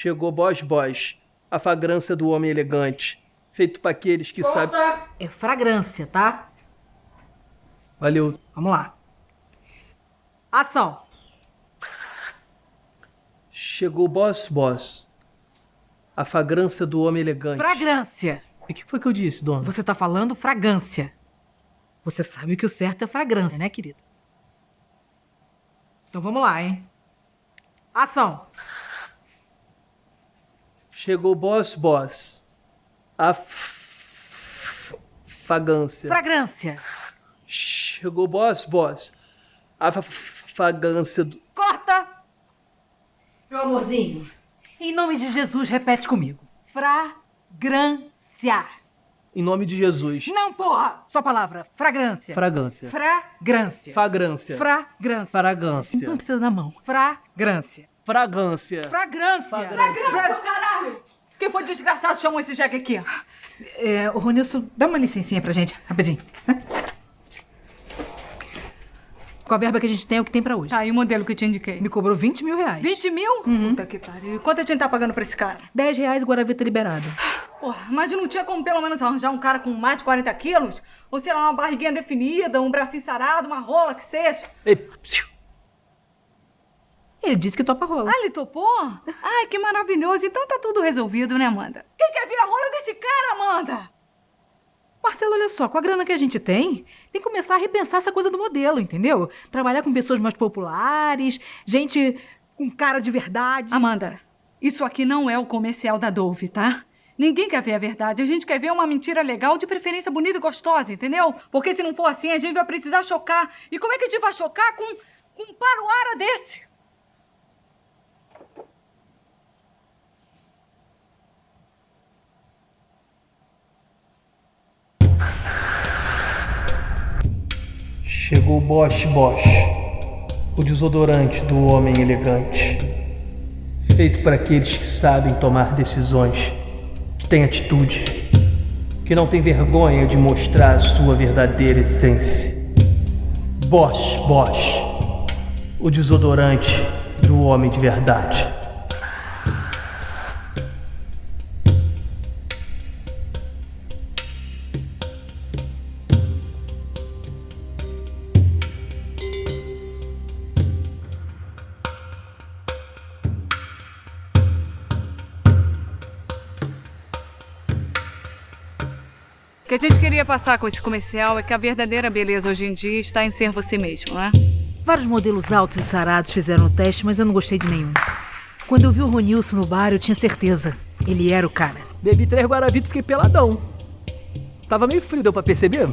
Chegou Boss Boss, a fragrância do homem elegante, feito para aqueles que sabem. É fragrância, tá? Valeu. Vamos lá. Ação. Chegou Boss Boss, a fragrância do homem elegante. Fragrância. E o que foi que eu disse, dona? Você tá falando fragrância. Você sabe que o certo é fragrância, né, querido? Então vamos lá, hein? Ação. Chegou Boss Boss, a f- fragrância. Fragrância. Chegou Boss Boss, a fa- fragrância do. Corta! Meu amorzinho, em nome de Jesus, repete comigo. Fragrância. Em nome de Jesus. Não, porra! Só palavra. Fragrância. Fragrância. Fragrância. Fragrância. Fragrância. Fragrância. Não precisa da mão. Fragrância. Fragrância. Fragrância. Fragrância. Fra- caralho! Quem foi desgraçado chamou esse jegue aqui? É, ô Ronilson, dá uma licencinha pra gente, rapidinho. né? Com a verba que a gente tem, é o que tem pra hoje. Tá, e o modelo que eu te indiquei? Me cobrou 20 mil reais. 20 mil? Puta que pariu. E quanto a gente tá pagando pra esse cara? 10 reais, Guaravita liberado. Porra, mas não tinha como pelo menos arranjar um cara com mais de 40 quilos? Ou sei lá, uma barriguinha definida, um bracinho sarado, uma rola, que seja. Ei, psiu. Ele disse que topa rola. Ah, ele topou? Ai, que maravilhoso. Então tá tudo resolvido, né, Amanda? Quem quer ver a rola desse cara, Amanda? Marcelo, olha só, com a grana que a gente tem, tem que começar a repensar essa coisa do modelo, entendeu? Trabalhar com pessoas mais populares, gente com cara de verdade. Amanda, isso aqui não é o comercial da Dove, tá? Ninguém quer ver a verdade. A gente quer ver uma mentira legal, de preferência bonita e gostosa, entendeu? Porque se não for assim, a gente vai precisar chocar. E como é que a gente vai chocar com, com um paruara desse? Chegou Bosch Bosch, o desodorante do homem elegante. Feito para aqueles que sabem tomar decisões, que têm atitude, que não têm vergonha de mostrar a sua verdadeira essência. Bosch Bosch, o desodorante do homem de verdade. O que a gente queria passar com esse comercial é que a verdadeira beleza hoje em dia está em ser você mesmo, né? Vários modelos altos e sarados fizeram o teste, mas eu não gostei de nenhum. Quando eu vi o Ronilson no bar, eu tinha certeza. Ele era o cara. Bebi três Guaravita e fiquei peladão. Tava meio frio, deu pra perceber?